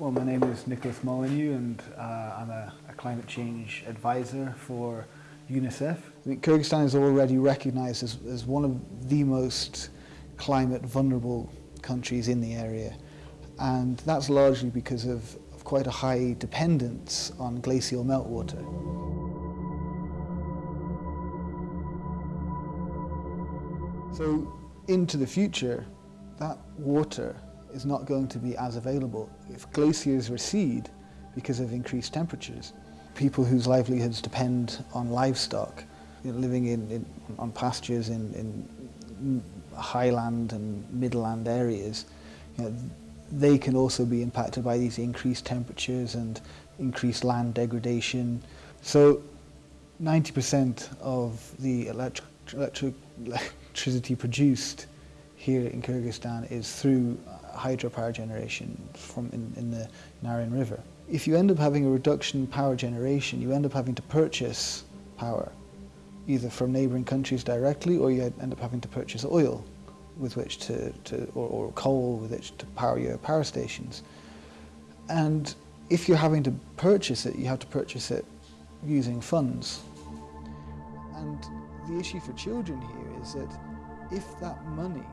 Well, my name is Nicholas Molyneux and uh, I'm a, a, climate change advisor for UNICEF. Kyrgyzstan is already recognized as, as one of the most climate vulnerable countries in the area and that's largely because of, of quite a high dependence on glacial meltwater. So into the future, that water is not going to be as available. If glaciers recede because of increased temperatures, people whose livelihoods depend on livestock, you know, living in, in, on pastures in, in highland and midland areas, you know, they can also be impacted by these increased temperatures and increased land degradation. So 90% of the electric, electric, electricity produced here in Kyrgyzstan is through hydropower generation from in, in the Naryn River. If you end up having a reduction in power generation, you end up having to purchase power, either from neighbouring countries directly or you end up having to purchase oil with which to, to or, or coal with which to power your power stations. And if you're having to purchase it, you have to purchase it using funds. And the issue for children here is that if that money